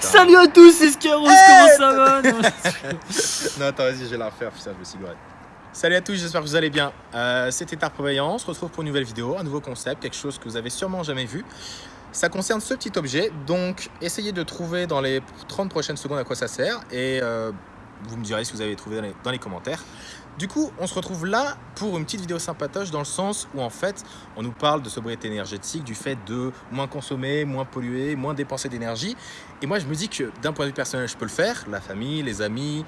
Salut à tous, c'est Scaros, comment ça va? Non, Non, attends, vas-y, je vais la refaire, putain, je me gouré. Salut à tous, j'espère que vous allez bien. Euh, C'était Tar Prévoyant, on se retrouve pour une nouvelle vidéo, un nouveau concept, quelque chose que vous avez sûrement jamais vu. Ça concerne ce petit objet, donc essayez de trouver dans les 30 prochaines secondes à quoi ça sert et euh, vous me direz si vous avez trouvé dans les, commentaires. Du coup, on se retrouve là pour une petite vidéo sympatoche dans le sens où en fait, on nous parle de sobriété énergétique, du fait de moins consommer, moins polluer, moins dépenser d'énergie. Et moi, je me dis que d'un point de vue personnel, je peux le faire. La famille, les amis,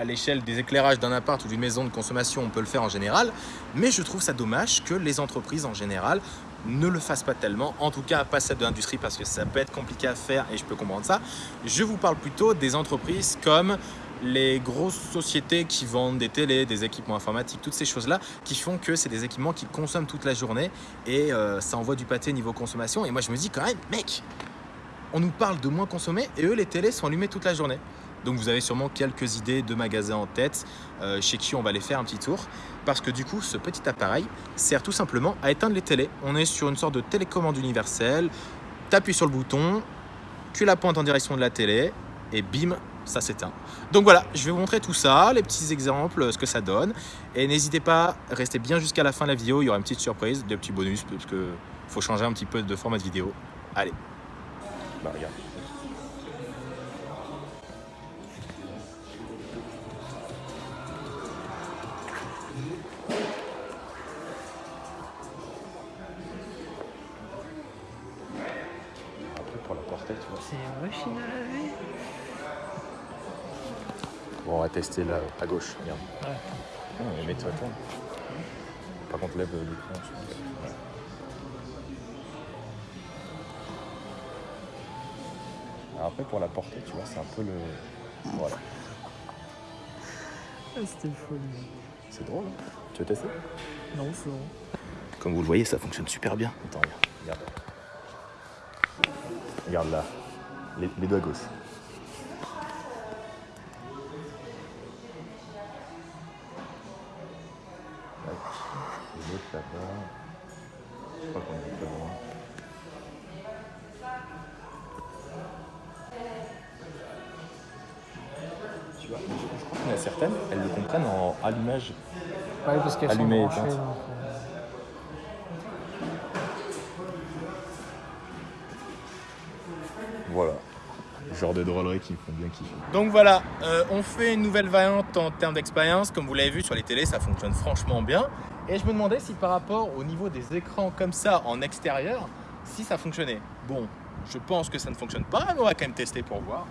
à l'échelle des éclairages d'un appart ou d'une maison de consommation, on peut le faire en général. Mais je trouve ça dommage que les entreprises en général ne le fassent pas tellement, en tout cas pas celle de l'industrie parce que ça peut être compliqué à faire et je peux comprendre ça. Je vous parle plutôt des entreprises comme les grosses sociétés qui vendent des télés, des équipements informatiques, toutes ces choses-là qui font que c'est des équipements qui consomment toute la journée et euh, ça envoie du pâté niveau consommation. Et moi, je me dis quand même, mec, on nous parle de moins consommer et eux, les télés sont allumées toute la journée. Donc vous avez sûrement quelques idées de magasins en tête euh, chez qui on va aller faire un petit tour. Parce que du coup, ce petit appareil sert tout simplement à éteindre les télés. On est sur une sorte de télécommande universelle. T'appuies sur le bouton, tu la pointes en direction de la télé et bim, ça s'éteint. Donc voilà, je vais vous montrer tout ça, les petits exemples, ce que ça donne. Et n'hésitez pas, restez bien jusqu'à la fin de la vidéo, il y aura une petite surprise, des petits bonus, parce que faut changer un petit peu de format de vidéo. Allez. Bah regarde. Après pour la portée, tu vois. C'est une machine à laver. Bon, on va tester là, à gauche, regarde. Ouais. Oh, mais mets-toi toi. Par contre, lève euh, l'écran. Alors après, pour la portée, tu vois, c'est un peu le... Voilà. Ah, C'était folie. C'est drôle, hein Tu veux tester? Non, c'est bon. Comme vous le voyez, ça fonctionne super bien. Attends, regarde. Regarde, regarde là. Les, les deux à gauche. L'autre là-bas. Je crois qu'on est pas loin. Tu vois, je, je crois qu'il y en a certaines, elles le comprennent en allumage. Ouais, parce qu'elles sont branchées. donc, euh, Voilà. Genre de drôleries qui me font bien kiffer. Donc voilà, euh, on fait une nouvelle variante en termes d'expérience. Comme vous l'avez vu sur les télés, ça fonctionne franchement bien. Et je me demandais si par rapport au niveau des écrans comme ça en extérieur, si ça fonctionnait. Bon, je pense que ça ne fonctionne pas, mais on va quand même tester pour voir.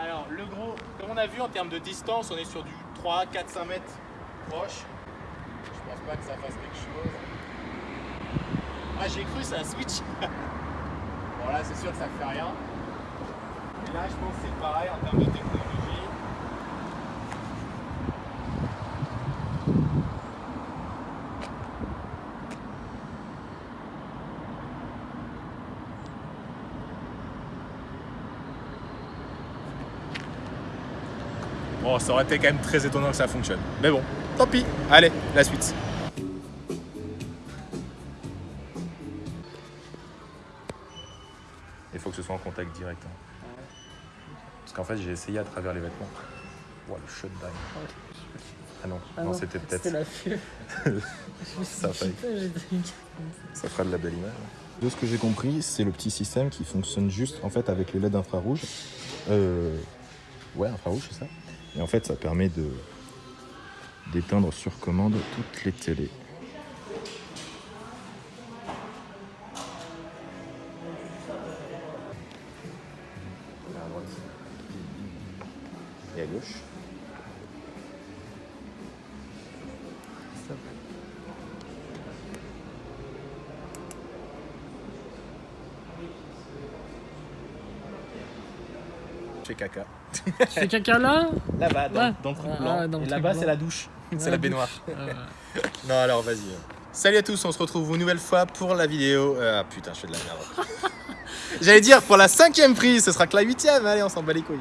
Alors, le gros, comme on a vu en termes de distance, on est sur du 3, 4, 5 mètres proche. Je pense pas que ça fasse quelque chose. Ah, j'ai cru, c'est un switch. bon, là, c'est sûr que ça fait rien. Et là, je pense que c'est pareil en termes de technologie. Bon, ça aurait été quand même très étonnant que ça fonctionne. Mais bon, tant pis. Allez, la suite. Il faut que ce soit en contact direct. hein. Parce qu'en fait, j'ai essayé à travers les vêtements. Ouah, le shutdown. Ah non, Ah non, c'était peut-être. C'était la Ça Ça fera de la belle image. De ce que j'ai compris, c'est le petit système qui fonctionne juste en fait avec les LED infrarouges. Euh, ouais, infrarouge, c'est ça. Et en fait, ça permet de d'éteindre sur commande toutes les télés. Et à gauche. Je fais caca. Tu fais caca là Là-bas, dans, Ouais. dans le truc Ah, blanc. le Et là-bas, c'est la douche. c'est la baignoire. Euh, Non, alors vas-y. Salut à tous, on se retrouve une nouvelle fois pour la vidéo. Ah putain, je fais de la merde. J'allais dire pour la cinquième prise, ce sera que la huitième. Allez, on s'en bat les couilles.